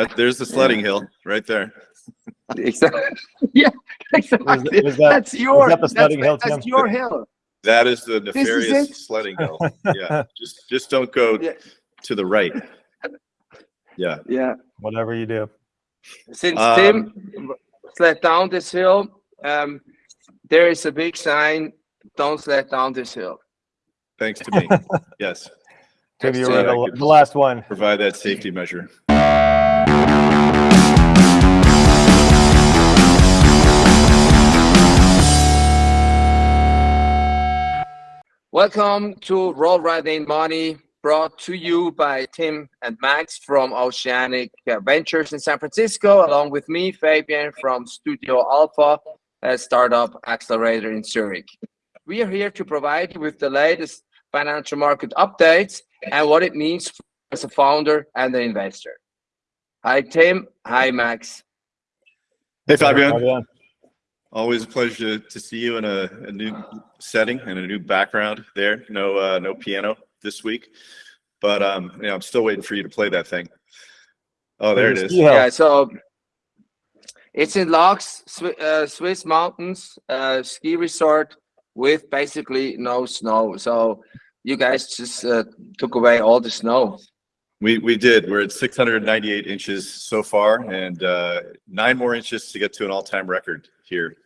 That, there's the sledding hill right there. Exactly. Yeah, exactly. was that- That's your, that the that's, hill, that's your hill. That is the nefarious it? sledding hill. Yeah, just just don't go Yeah. to the right. Yeah. Yeah. Whatever you do. Since Um, Tim slid down this hill, um, there is a big sign, don't sled down this hill. Thanks to me. Yes. Tim, you to were the, the last one. Provide that safety measure. Welcome to Roll Riding Money, brought to you by Tim and Max from Oceanic Ventures in San Francisco, along with me, Fabian from Studio Alpha, a startup accelerator in Zurich. We are here to provide you with the latest financial market updates and what it means as a founder and an investor. Hi, Tim. Hi, Max. Hey, Fabian. Fabian. Always a pleasure to, to see you in a, a new setting and a new background there. No, uh, no piano this week, but um, you know, I'm still waiting for you to play that thing. Oh, there it is. Yeah. Yeah, so it's in Laax, Swi- uh, Swiss mountains, uh, ski resort with basically no snow. So you guys just uh, took away all the snow. We we did. We're at 698 inches so far, and uh, nine more inches to get to an all-time record here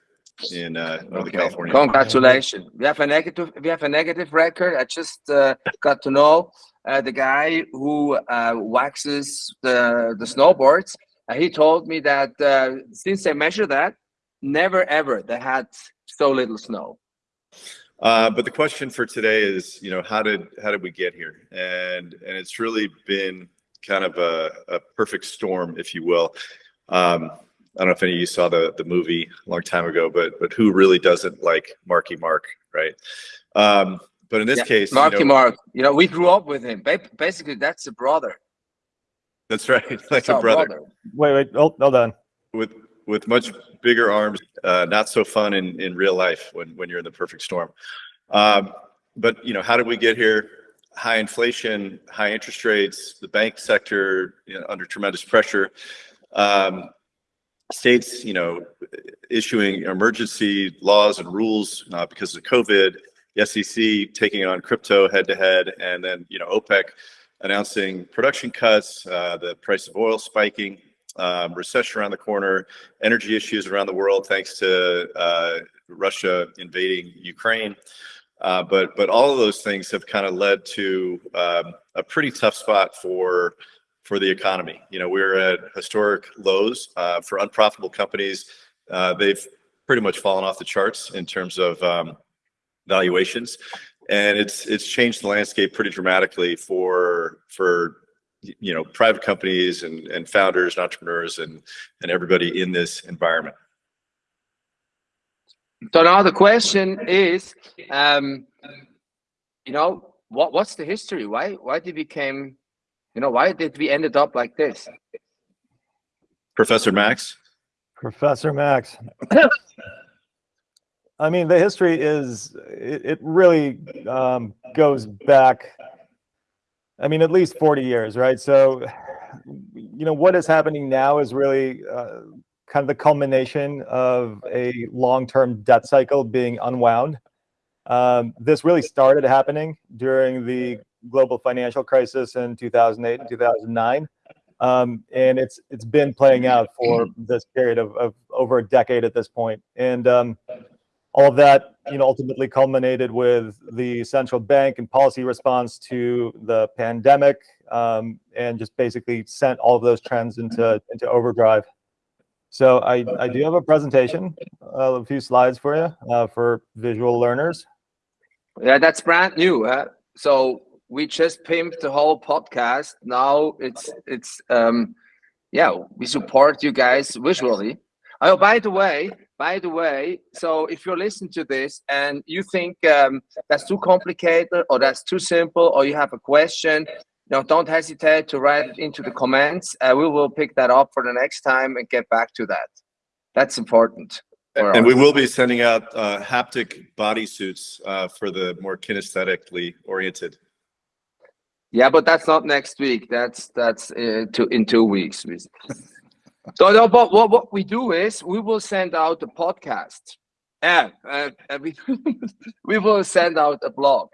in uh, Northern California. Congratulations. We have a negative. We have a negative record. I just uh, got to know uh, the guy who uh, waxes the the snowboards. Uh, he told me that uh, since they measure that, never ever they had so little snow. Uh, but the question for today is, you know, how did how did we get here? And and it's really been kind of a, a perfect storm, if you will. Um, I don't know if any of you saw the the movie a long time ago, but but who really doesn't like Marky Mark, right? Um, but in this Yeah, case, you Marky know, Mark. You know, we grew up with him. Ba- Basically, that's a brother. that's right, like That's a our brother. Wait, wait. Hold, hold on. with with much bigger arms. Uh, not so fun in in real life when when you're in the perfect storm. Um, but you know, how did we get here? High inflation, high interest rates, the bank sector you know, under tremendous pressure. Um, states, you know, issuing emergency laws and rules uh, because of COVID. The SEC taking on crypto head to head, and then you know OPEC announcing production cuts, uh, the price of oil spiking, um, recession around the corner, energy issues around the world thanks to uh, Russia invading Ukraine. Uh, but but all of those things have kind of led to um, a pretty tough spot for for the economy. You know, we're at historic lows uh, for unprofitable companies. Uh, they've pretty much fallen off the charts in terms of um, valuations, and it's it's changed the landscape pretty dramatically for for you know private companies and and founders and entrepreneurs and and everybody in this environment So now the question is, um, you know, what what's the history? Why why did we came, you know, why did we ended up like this? professor max Professor Max. I mean, the history is, it, it really um, goes back, I mean, at least 40 years, right? So, you know, what is happening now is really uh, kind of the culmination of a long-term debt cycle being unwound. Um, this really started happening during the global financial crisis in 2008 and 2009 um, and it's it's been playing out for this period of, of over a decade at this point. And um, all of that you know ultimately culminated with the central bank and policy response to the pandemic um, and just basically sent all of those trends into into overdrive. So i i do have a presentation uh, a few slides for you uh, for visual learners. Yeah, that's brand new. Uh, so we just pimped the whole podcast. Now it's it's um, yeah, we support you guys visually. Oh, by the way, by the way, so if you're listening to this and you think um, that's too complicated or that's too simple or you have a question, you know, don't hesitate to write it into the comments. Uh, we will pick that up for the next time and get back to that. That's important. and us. we will be sending out uh, haptic bodysuits uh, for the more kinesthetically oriented Yeah, but that's not next week. That's that's uh, in two weeks. So no, but what, what we do is we will send out a podcast. Yeah, uh, we, we will send out a blog.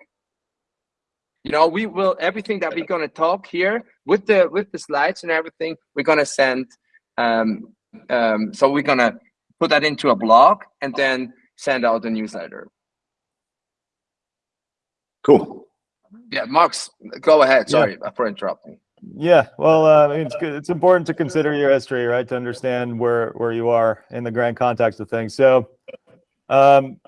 You know, we will everything that we're gonna talk here with the with the slides and everything. We're gonna send. Um, um, so we're gonna put that into a blog and then send out a newsletter. Cool. Yeah, Marks, go ahead. Sorry for interrupting. Yeah, well, uh, I mean, it's good. It's important to consider your history, right, to understand where where you are in the grand context of things. So, um,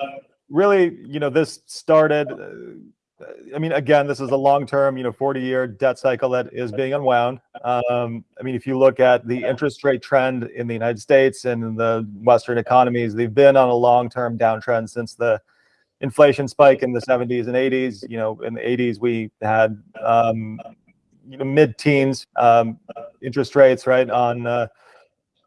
really, you know, this started. Uh, I mean, again, this is a long-term, you know, 40-year debt cycle that is being unwound. Um, I mean, if you look at the interest rate trend in the United States and in the Western economies, they've been on a long-term downtrend since the inflation spike in the 70s and 80s. You know, in the 80s, we had um, you know mid-teens um, interest rates, right, on uh,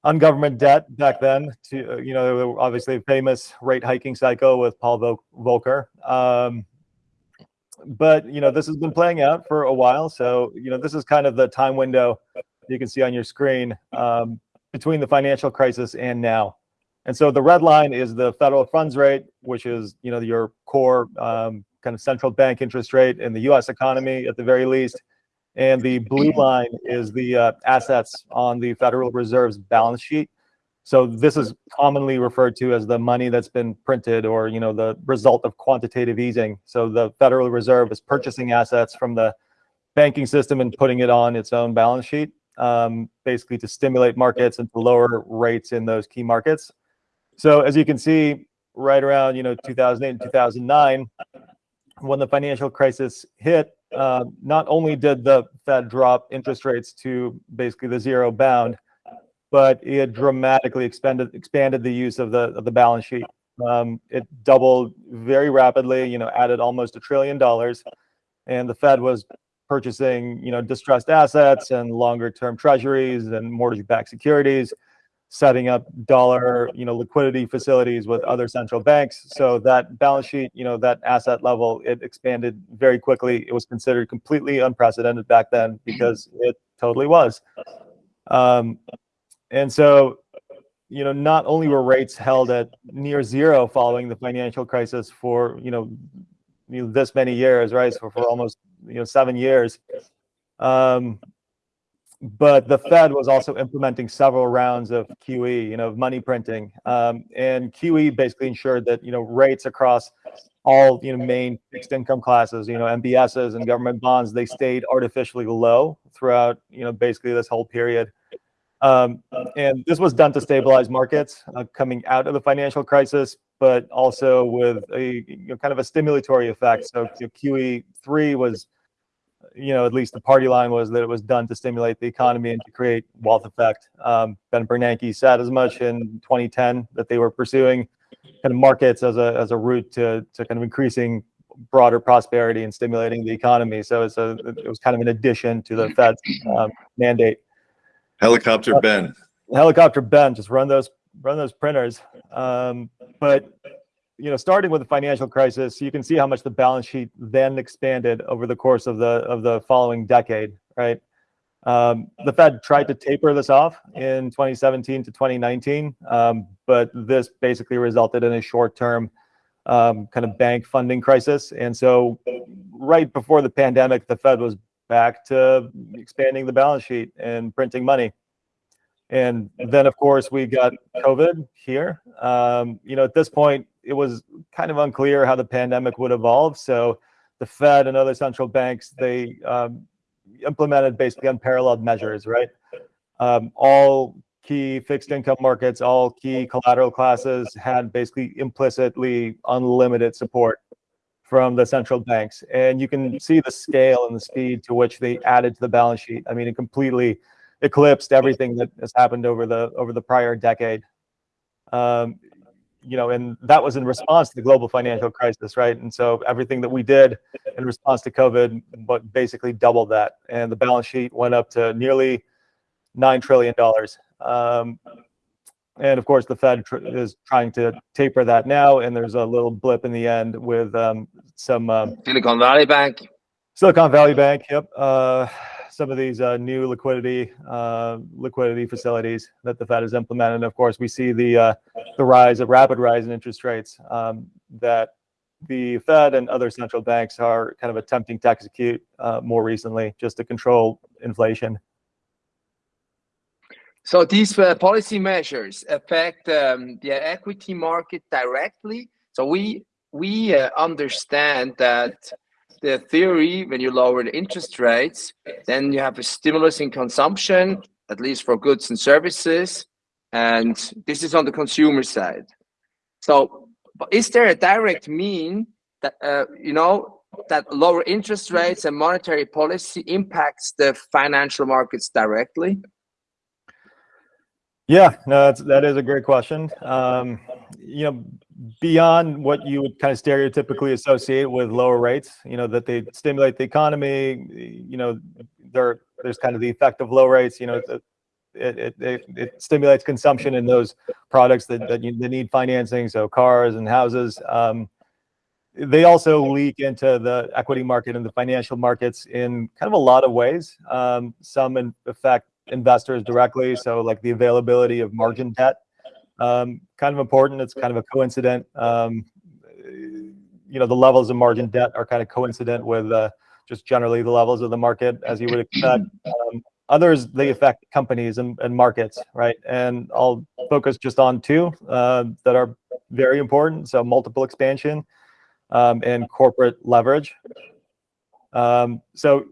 on government debt back then. To you know, obviously famous rate hiking cycle with Paul Vol- Volcker. Um, but you know, this has been playing out for a while. So you know, this is kind of the time window you can see on your screen um, between the financial crisis and now. And so the red line is the federal funds rate, which is you know your core um, kind of central bank interest rate in the U.S. economy at the very least. And the blue line is the uh, assets on the Federal Reserve's balance sheet. So this is commonly referred to as the money that's been printed or, you know, the result of quantitative easing. So the Federal Reserve is purchasing assets from the banking system and putting it on its own balance sheet, um, basically to stimulate markets and to lower rates in those key markets. So as you can see, right around, you know, 2008 and 2009, when the financial crisis hit, uh, not only did the Fed drop interest rates to basically the zero bound, but it dramatically expanded expanded the use of the of the balance sheet. Um, it doubled very rapidly. You know, added almost a trillion dollars, and the Fed was purchasing you know distressed assets and longer term treasuries and mortgage-backed securities setting up dollar, you know, liquidity facilities with other central banks. So that balance sheet, you know, that asset level, it expanded very quickly. It was considered completely unprecedented back then because it totally was. Um, and so, you know, not only were rates held at near zero following the financial crisis for, you know, you know this many years, right? So for almost, you know, seven years. Um, but the Fed was also implementing several rounds of QE, you know, money printing, um, and QE basically ensured that you know rates across all you know main fixed income classes, you know, MBSs and government bonds, they stayed artificially low throughout you know basically this whole period. Um, and this was done to stabilize markets uh, coming out of the financial crisis, but also with a you know, kind of a stimulatory effect. So you know, QE three was you know, at least the party line was that it was done to stimulate the economy and to create wealth effect. Um, ben Bernanke said as much in 2010 that they were pursuing kind of markets as a as a route to to kind of increasing broader prosperity and stimulating the economy. So it's a it was kind of an addition to the Fed's um, mandate. Helicopter Ben. Helicopter Ben, just run those run those printers. Um, but you know, starting with the financial crisis, you can see how much the balance sheet then expanded over the course of the of the following decade, right? Um, the Fed tried to taper this off in 2017 to 2019, um, but this basically resulted in a short-term um, kind of bank funding crisis. And so, right before the pandemic, the Fed was back to expanding the balance sheet and printing money. And then, of course, we got COVID here. Um, you know, at this point, it was kind of unclear how the pandemic would evolve. So the Fed and other central banks, they um, implemented basically unparalleled measures, right? Um, all key fixed income markets, all key collateral classes had basically implicitly unlimited support from the central banks. And you can see the scale and the speed to which they added to the balance sheet. I mean, it completely eclipsed everything that has happened over the over the prior decade. Um, you know, and that was in response to the global financial crisis, right? And so everything that we did in response to COVID, but basically doubled that, and the balance sheet went up to nearly nine trillion dollars. Um, and of course, the Fed tr is trying to taper that now, and there's a little blip in the end with um, some um, Silicon Valley Bank. Silicon Valley Bank, yep. Uh, some of these uh, new liquidity uh, liquidity facilities that the Fed has implemented. And of course, we see the uh, the rise, a rapid rise in interest rates um, that the Fed and other central banks are kind of attempting to execute uh, more recently, just to control inflation. So these uh, policy measures affect um, the equity market directly. So we we uh, understand that the theory when you lower the interest rates, then you have a stimulus in consumption, at least for goods and services, and this is on the consumer side. So, is there a direct mean that uh, you know that lower interest rates and monetary policy impacts the financial markets directly? Yeah, no, that's, that is a great question. Um, you know, beyond what you would kind of stereotypically associate with lower rates, you know, that they stimulate the economy, you know, there, there's kind of the effect of low rates, you know, it, it, it, it stimulates consumption in those products that, that, you, that need financing, so cars and houses. Um, they also leak into the equity market and the financial markets in kind of a lot of ways. Um, some in affect investors directly. So like the availability of margin debt, um, kind of important. It's kind of a coincident. Um, you know, the levels of margin debt are kind of coincident with uh, just generally the levels of the market, as you would expect. Um, others, they affect companies and, and, markets, right? And I'll focus just on two uh, that are very important. So multiple expansion um, and corporate leverage. Um, so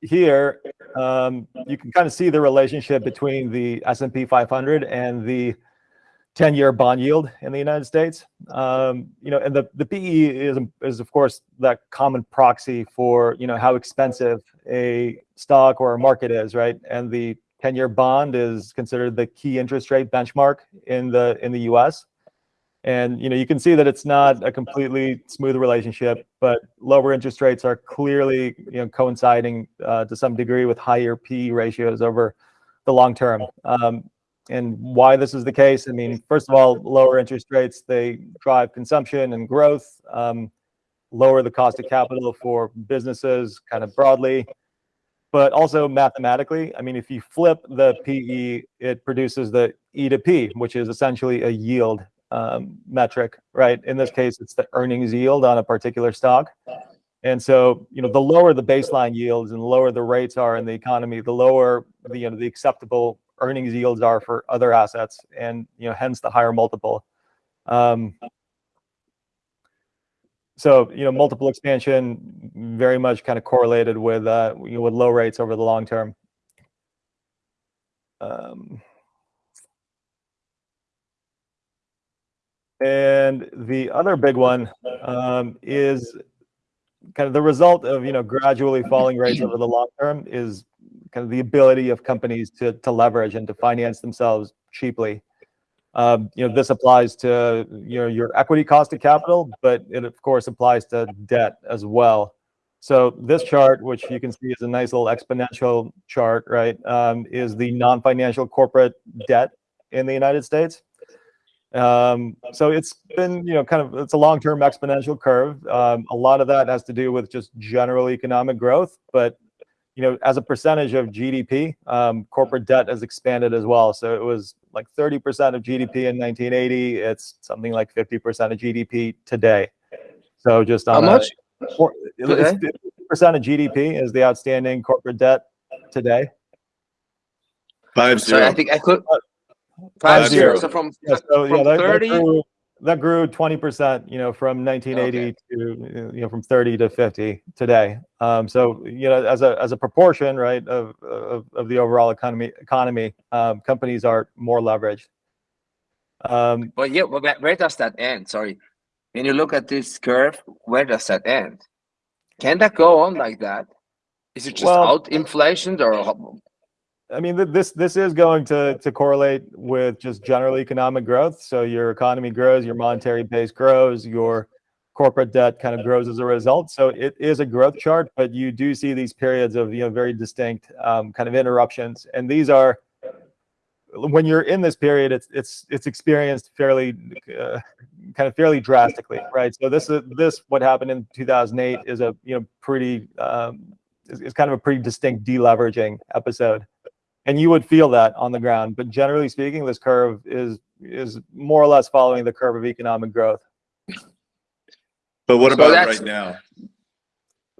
here, um, you can kind of see the relationship between the S&P 500 and the 10-year bond yield in the United States. Um, you know, and the, the PE is, is, of course, that common proxy for, you know, how expensive a stock or a market is, right? And the 10-year bond is considered the key interest rate benchmark in the in the U.S. And you know, you can see that it's not a completely smooth relationship, but lower interest rates are clearly you know coinciding uh, to some degree with higher PE ratios over the long term. Um, and why this is the case, I mean, first of all, lower interest rates they drive consumption and growth, um, lower the cost of capital for businesses, kind of broadly. But also mathematically, I mean, if you flip the PE, it produces the E to P, which is essentially a yield um, metric, right? In this case, it's the earnings yield on a particular stock. And so, you know, the lower the baseline yields and the lower the rates are in the economy, the lower the, you know, the acceptable earnings yields are for other assets and, you know, hence the higher multiple. Um, so, you know, multiple expansion very much kind of correlated with, uh, you know, with low rates over the long term. Um, And the other big one um, is kind of the result of you know gradually falling rates over the long term is kind of the ability of companies to to leverage and to finance themselves cheaply. Um, you know this applies to you know your equity cost of capital, but it of course applies to debt as well. So this chart, which you can see is a nice little exponential chart, right, um, is the non-financial corporate debt in the United States. Um, so it's been, you know, kind of, it's a long-term exponential curve. Um, a lot of that has to do with just general economic growth, but, you know, as a percentage of GDP, um, corporate debt has expanded as well. So it was like 30% of GDP in 1980. It's something like 50% of GDP today. So just on How much? Percent of GDP is the outstanding corporate debt today. Five Sorry. I think I could. Five Five zero. zero. So from Yeah, so yeah, from that, that 30 grew, that grew 20%, you know, from 1980 to, you know, from 30 to 50 today. Um, so, you know, as a, as a proportion, right, of, of, of the overall economy, economy, um, companies are more leveraged. Um, But yeah, but where, does that end? Sorry. When you look at this curve, where does that end? Can that go on like that? Is it just Well- out inflation or I mean, this this is going to to correlate with just general economic growth. So your economy grows, your monetary base grows, your corporate debt kind of grows as a result. So it is a growth chart, but you do see these periods of you know very distinct um, kind of interruptions, and these are when you're in this period, it's it's it's experienced fairly uh, kind of fairly drastically, right? So this is this what happened in 2008 is a you know pretty um, is, is kind of a pretty distinct deleveraging episode, and you would feel that on the ground. But generally speaking, this curve is is more or less following the curve of economic growth. But what So about that's- right now?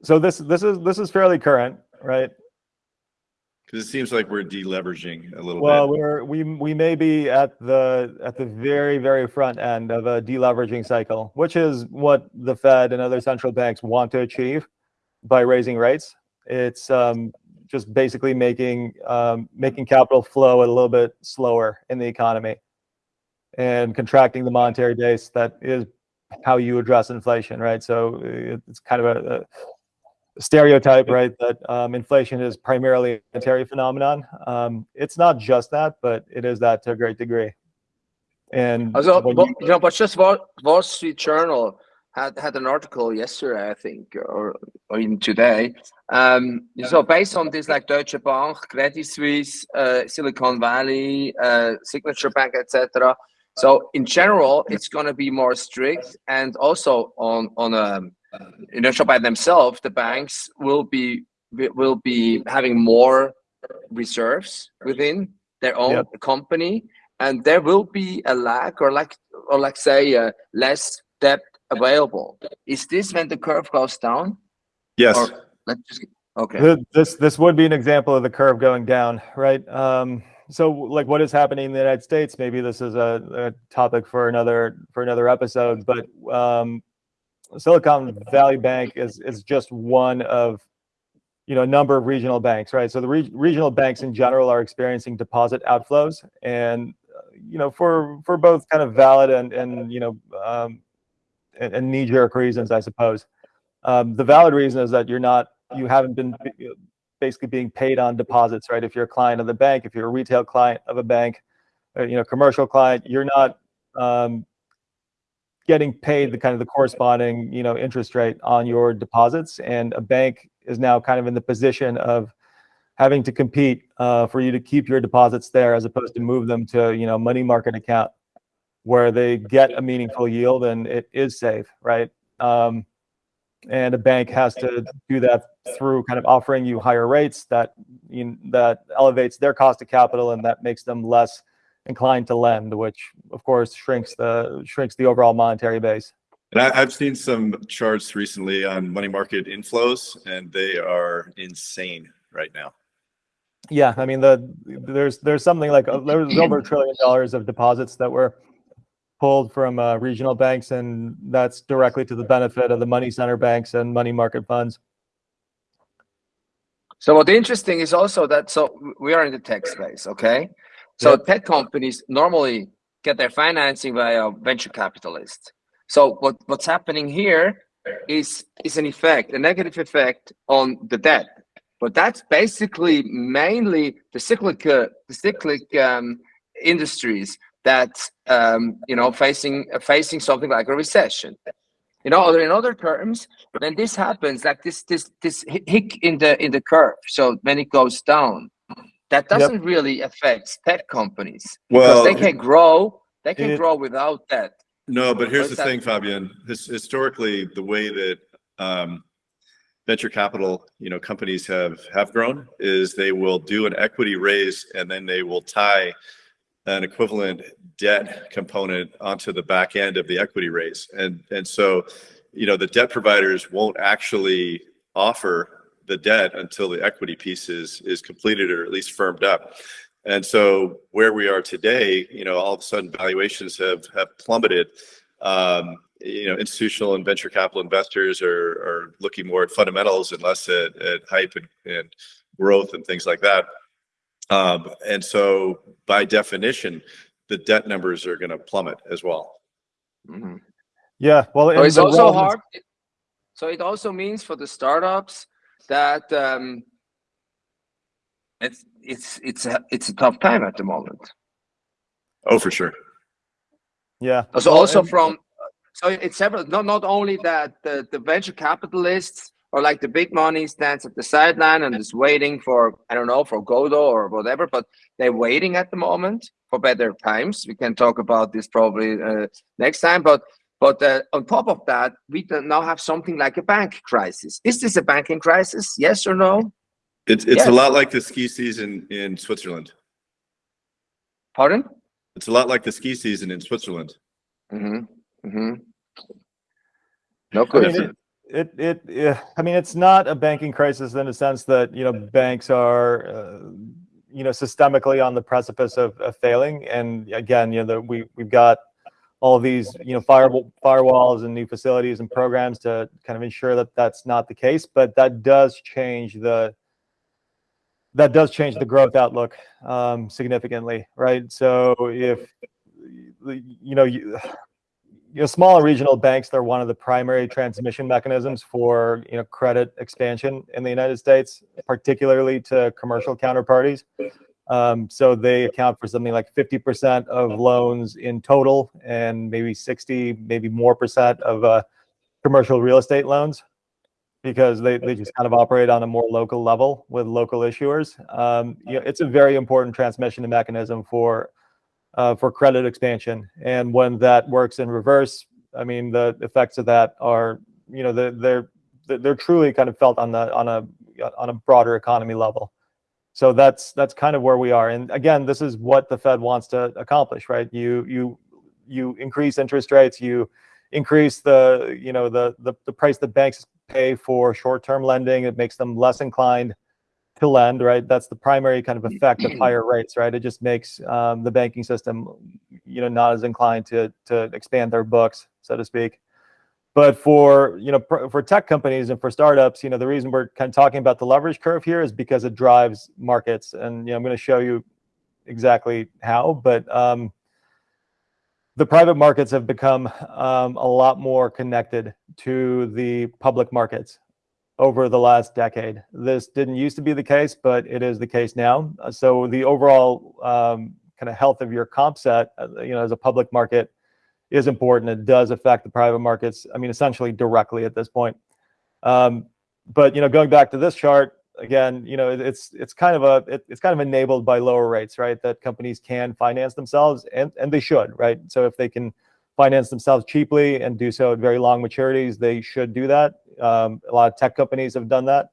So this this is this is fairly current, right? Because it seems like we're deleveraging a little Well, bit. we're we we may be at the at the very very front end of a deleveraging cycle, which is what the Fed and other central banks want to achieve by raising rates. It's um, just basically making um, making capital flow a little bit slower in the economy and contracting the monetary base. That is how you address inflation, right? So it's kind of a, a stereotype, right? That um, inflation is primarily a monetary phenomenon. Um, it's not just that, but it is that to a great degree. And Also, you- you know, but just Wall, Wall Street Journal had had an article yesterday, I think, or or even today. Um, so based on this, like Deutsche Bank, Credit Suisse, uh, Silicon Valley, uh, Signature Bank, etc. So in general, it's going to be more strict, and also on on a you by themselves, the banks will be will be having more reserves within their own Yep. company, and there will be a lack or like or like say uh, less debt available. Is this when the curve goes down? Yes, or- Let's just okay. Th- This this would be an example of the curve going down, right? Um, so like what is happening in the United States? Maybe this is a, a topic for another for another episode, but um, Silicon Valley Bank is is just one of you know a number of regional banks, right? So the re- regional banks in general are experiencing deposit outflows, and uh, you know for for both kind of valid and and you know um, and, and knee jerk reasons, I suppose. Um, the valid reason is that you're not, you haven't been basically being paid on deposits, right? If you're a client of the bank, if you're a retail client of a bank, uh, you know, commercial client, you're not um, getting paid the kind of the corresponding, you know, interest rate on your deposits. And a bank is now kind of in the position of having to compete uh, for you to keep your deposits there as opposed to move them to, you know, money market account where they get a meaningful yield and it is safe, right? Um, and a bank has to do that through kind of offering you higher rates that you, that elevates their cost of capital and that makes them less inclined to lend, which of course shrinks the shrinks the overall monetary base. and I, I've seen some charts recently on money market inflows, and they are insane right now. Yeah, I mean the there's there's something like uh, there's over a trillion dollars of deposits that were pulled from uh, regional banks, and that's directly to the benefit of the money center banks and money market funds. So what interesting is also that so we are in the tech space, okay? So Yep. tech companies normally get their financing via venture capitalists. So what what's happening here is is an effect, a negative effect on the debt. But that's basically mainly the cyclic uh, the cyclic um, industries that um, you know facing facing something like a recession. You know, or in other terms, when this happens, like this this this hi- hick in the in the curve, so when it goes down, that doesn't really affect tech companies because they can grow. They can it- grow without that. No, but here's the thing, Fabian. His, historically, the way that um, venture capital, you know, companies have have grown is they will do an equity raise and then they will tie an equivalent debt component onto the back end of the equity raise, and and so, you know, the debt providers won't actually offer the debt until the equity piece is is completed or at least firmed up. And so where we are today, you know, all of a sudden valuations have have plummeted. Um, you know, institutional and venture capital investors are are looking more at fundamentals and less at, at hype and, and growth and things like that. Um, and so by definition, the debt numbers are going to plummet as well. Mhm. Yeah, well, So it's also relevance- hard. So it also means for the startups that um, it's it's it's a it's a tough time at the moment. Oh, for sure. Yeah. So well, also from so it's several not not only that the, the venture capitalists or like the big money stands at the sideline and is waiting for I don't know for Godot or whatever, but they're waiting at the moment for better times. We can talk about this probably uh, next time, but but uh, on top of that, we now have something like a bank crisis. Is this a banking crisis? Yes or no? It's it's Yes. a lot like the ski season in Switzerland. Pardon? It's a lot like the ski season in Switzerland. Mm-hmm. Mm-hmm. No I mean, it, it, I mean, it's not a banking crisis in the sense that, you know, banks are, uh, you know, systemically on the precipice of, of failing. And again, you know, the, we, we've got all these, you know, fire, firewalls and new facilities and programs to kind of ensure that that's not the case, but that does change the, that does change the growth outlook um, significantly, right? So if, you know, you, you know, small regional banks, they're one of the primary transmission mechanisms for, you know, credit expansion in the United States, particularly to commercial counterparties. Um, so they account for something like 50% of loans in total and maybe 60, maybe more percent of uh, commercial real estate loans because they, they just kind of operate on a more local level with local issuers. Um, you know, it's a very important transmission mechanism for uh, for credit expansion. And when that works in reverse, I mean, the effects of that are, you know, they're, they're, they're truly kind of felt on the, on a, on a broader economy level. So that's, that's kind of where we are. And again, this is what the Fed wants to accomplish, right? You, you, you increase interest rates, you increase the, you know, the, the, the price that banks pay for short-term lending. It makes them less inclined to lend, right? That's the primary kind of effect of higher rates, right? It just makes um, the banking system, you know, not as inclined to to expand their books, so to speak. But for you know, for tech companies and for startups, you know, the reason we're kind of talking about the leverage curve here is because it drives markets, and you know, I'm going to show you exactly how. But um, the private markets have become um, a lot more connected to the public markets over the last decade. This didn't used to be the case, but it is the case now. Uh, So the overall um, kind of health of your comp set, uh, you know, as a public market is important. It does affect the private markets. I mean, essentially directly at this point. Um, but you know, going back to this chart again, you know, it's it's kind of a it, it's kind of enabled by lower rates, right? That companies can finance themselves, and and they should, right? So if they can finance themselves cheaply and do so at very long maturities, they should do that. Um, a lot of tech companies have done that.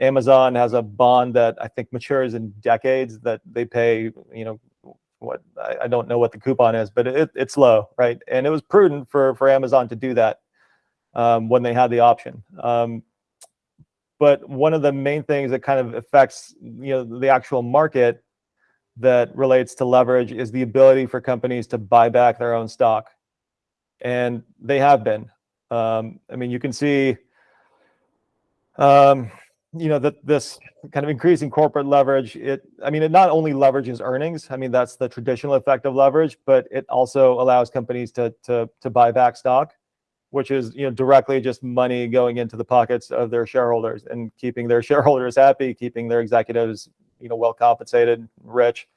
Amazon has a bond that I think matures in decades that they pay, you know, what I, I don't know what the coupon is, but it, it's low, right? And it was prudent for for Amazon to do that um, when they had the option. Um, but one of the main things that kind of affects, you know, the actual market that relates to leverage is the ability for companies to buy back their own stock and they have been. Um, I mean, you can see, um, you know, that this kind of increasing corporate leverage. It, I mean, it not only leverages earnings. I mean, that's the traditional effect of leverage, but it also allows companies to to to buy back stock, which is you know directly just money going into the pockets of their shareholders and keeping their shareholders happy, keeping their executives you know well compensated, rich.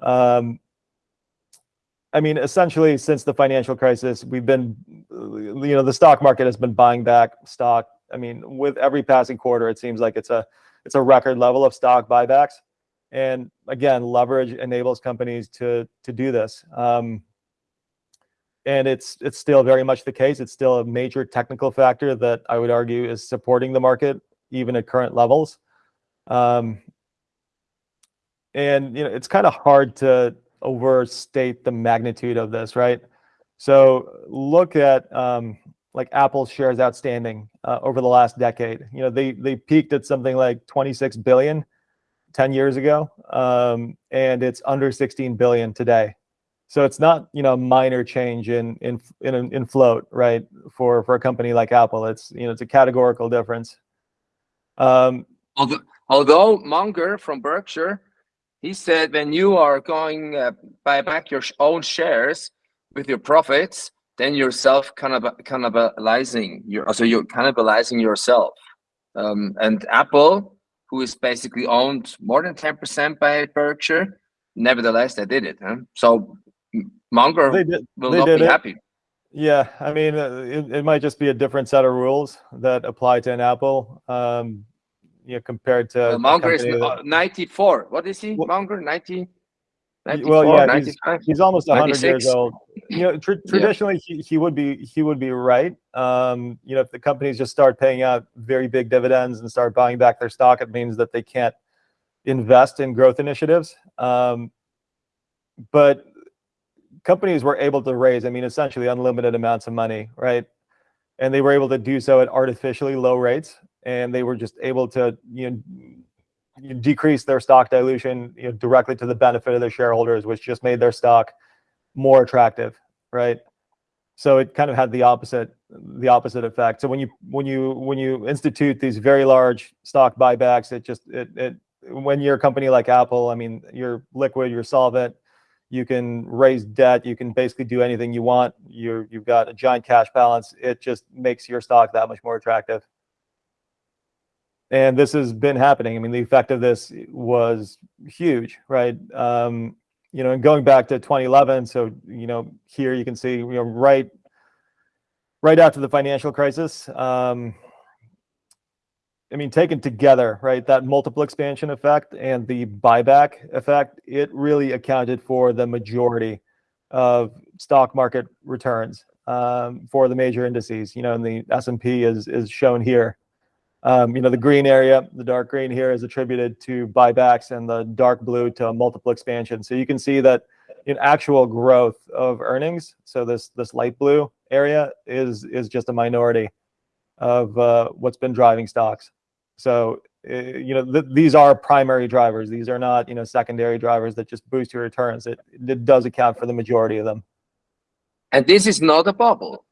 Um, I mean, essentially, since the financial crisis, we've been, you know, the stock market has been buying back stock. I mean, with every passing quarter, it seems like it's a it's a record level of stock buybacks. And again, leverage enables companies to to do this. Um, and it's it's still very much the case. It's still a major technical factor that I would argue is supporting the market even at current levels. Um, and you know, it's kind of hard to overstate the magnitude of this, right? So look at um, like Apple's shares outstanding uh, over the last decade. You know, they they peaked at something like 26 billion 10 years ago, um, and it's under 16 billion today. So it's not you know a minor change in in in in float, right? For for a company like Apple, it's you know it's a categorical difference. Um, Although, although Munger from Berkshire, he said when you are going uh, buy back your own shares with your profits, then you're self cannibalizing. You're also you're cannibalizing yourself. Um, and Apple, who is basically owned more than ten percent by Berkshire, nevertheless they did it. Huh? So Munger they did will they not did be it. happy. Yeah, I mean, uh, it, it might just be a different set of rules that apply to an Apple, um, you know, compared to. Uh, Munger is that- uh, 94. What is he? Well- Munger 90? Well, yeah, 95? He's almost hundred years old. You know, tr- traditionally, he, he would be, he would be right. Um, you know, if the companies just start paying out very big dividends and start buying back their stock, it means that they can't invest in growth initiatives. Um, but companies were able to raise, I mean, essentially unlimited amounts of money, right? And they were able to do so at artificially low rates, and they were just able to, you know, decrease their stock dilution you know, directly to the benefit of their shareholders, which just made their stock more attractive, right? So it kind of had the opposite the opposite effect. So when you when you when you institute these very large stock buybacks, it just it it when you're a company like Apple, I mean, you're liquid, you're solvent, you can raise debt, you can basically do anything you want. You're you've got a giant cash balance. It just makes your stock that much more attractive. And this has been happening. I mean, the effect of this was huge, right? Um, you know, and going back to 2011, so you know, here you can see, you know, right, right after the financial crisis. Um, I mean, taken together, right, that multiple expansion effect and the buyback effect, it really accounted for the majority of stock market returns um, for the major indices. You know, and the S and P is is shown here. Um, you know, the green area, the dark green here is attributed to buybacks and the dark blue to multiple expansion. So you can see that in actual growth of earnings, so this this light blue area is is just a minority of uh, what's been driving stocks. So uh, you know th- these are primary drivers. These are not you know secondary drivers that just boost your returns. It it does account for the majority of them. And this is not a bubble.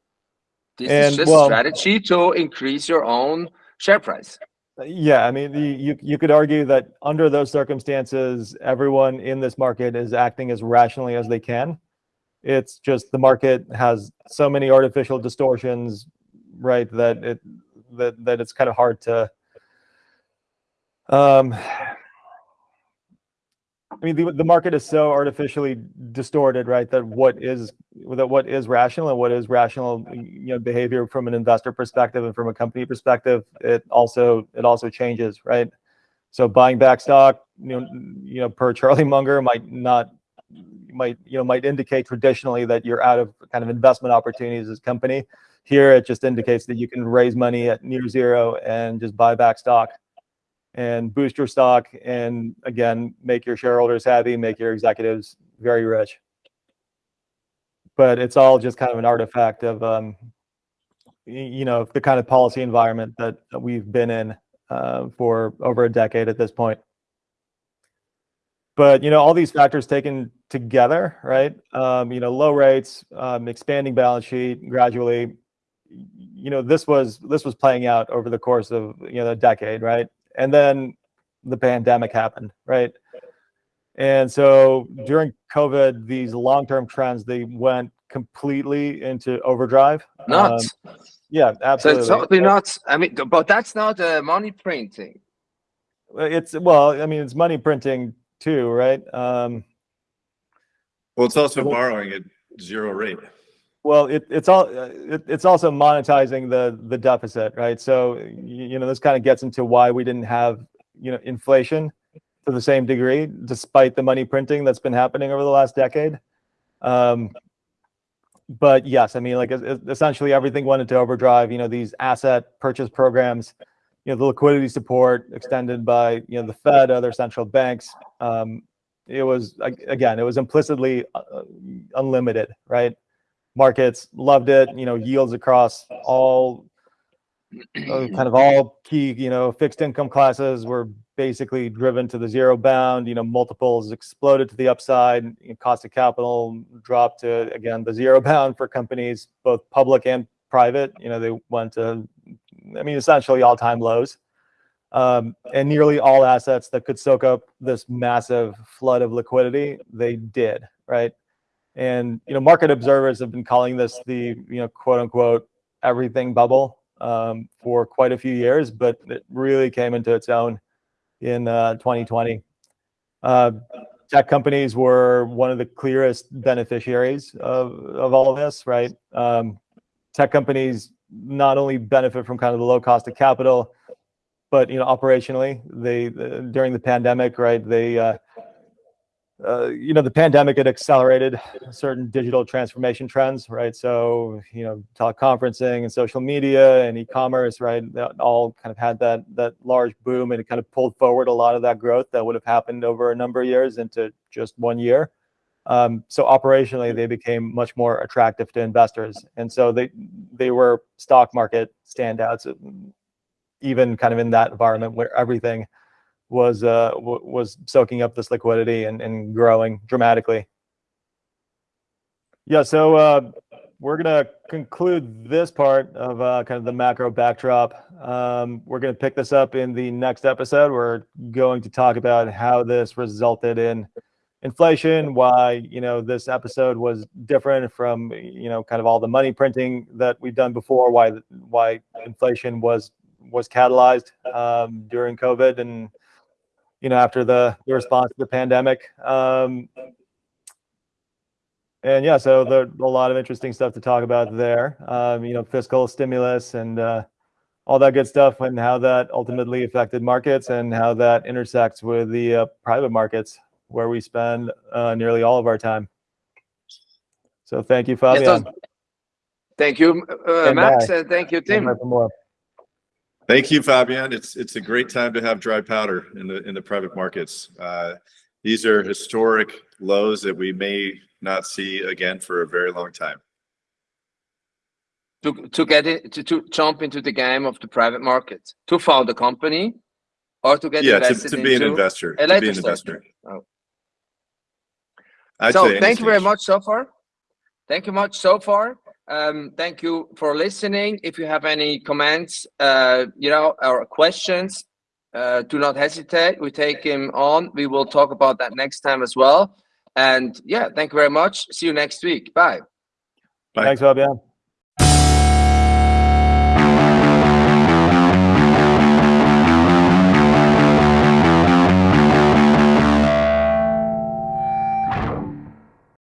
This And, is just well- strategy to increase your own share price. Yeah, I mean, the- you you could argue that under those circumstances, everyone in this market is acting as rationally as they can. It's just the market has so many artificial distortions, right? That it that that it's kind of hard to. Um, I mean, the the market is so artificially distorted, right? That what is that what is rational and what is rational, you know, behavior from an investor perspective and from a company perspective, it also it also changes, right? So buying back stock, you know, you know, per Charlie Munger might not might you know might indicate traditionally that you're out of kind of investment opportunities as a company. Here, it just indicates that you can raise money at near zero and just buy back stock and boost your stock and again make your shareholders happy make your executives very rich but it's all just kind of an artifact of um you know the kind of policy environment that, we've been in uh, for over a decade at this point. But you know all these factors taken together right um, you know low rates um, expanding balance sheet gradually you know this was this was playing out over the course of you know a decade right? And then the pandemic happened right and so during covid these long-term trends they went completely into overdrive Um, Nuts. yeah so absolutely it's totally nuts. I mean, but that's not uh, money printing. it's well i mean it's money printing too right um Well, it's also Well- borrowing at zero rate. Well, it, it's all uh, it, it's also monetizing the the deficit, right? So y- you know this kind of gets into why we didn't have you know inflation to the same degree, despite the money printing that's been happening over the last decade. Um, but yes, I mean, like es- es- essentially everything went into overdrive. You know, these asset purchase programs, you know, the liquidity support extended by you know the Fed, other central banks. Um, it was again, it was implicitly uh, unlimited, right? markets loved it you know yields across all kind of all key you know fixed income classes were basically driven to the zero bound you know multiples exploded to the upside you know, cost of capital dropped to again the zero bound for companies both public and private. You know they went to i mean essentially all-time lows. Um, and nearly all assets that could soak up this massive flood of liquidity they did right? And you know, market observers have been calling this the you know quote unquote everything bubble um, for quite a few years, but it really came into its own in uh, 2020. Uh, tech companies were one of the clearest beneficiaries of, of all of this, right? Um, tech companies not only benefit from kind of the low cost of capital, but you know, operationally, they uh, during the pandemic, right? They, uh, uh, you know, the pandemic had accelerated certain digital transformation trends, right? So, you know, teleconferencing and social media and e-commerce, right? That all kind of had that that large boom, and it kind of pulled forward a lot of that growth that would have happened over a number of years into just one year. Um, so operationally, they became much more attractive to investors, and so they they were stock market standouts even kind of in that environment where everything was uh, was soaking up this liquidity and, and growing dramatically. Yeah, so uh, we're gonna conclude this part of uh, kind of the macro backdrop. Um, we're gonna pick this up in the next episode. We're going to talk about how this resulted in inflation, why you know this episode was different from you know kind of all the money printing that we've done before, why why inflation was was catalyzed um, during COVID and you know after the, the response to the pandemic. Um, and yeah, so there a lot of interesting stuff to talk about there. Um, you know, fiscal stimulus and uh, all that good stuff, and how that ultimately affected markets, and how that intersects with the uh, private markets where we spend uh, nearly all of our time. So thank you, Fabian. Yes, thank you, uh, And Max, bye. and thank you, And Tim. Bye for more. Thank you, Fabian. It's, it's a great time to have dry powder in the, in the private markets. Uh, These are historic lows that we may not see again for a very long time. to to get it to, to jump into the game of the private market to found a company or to get Yeah, to, to be an investor, to be an investor. Oh. So thank you very much so far thank you much so far um thank you for listening. If you have any comments uh you know or questions uh do not hesitate. We take him on. We will talk about that next time as well. And yeah thank you very much. See you next week. Bye. Bye. Thanks, Fabian.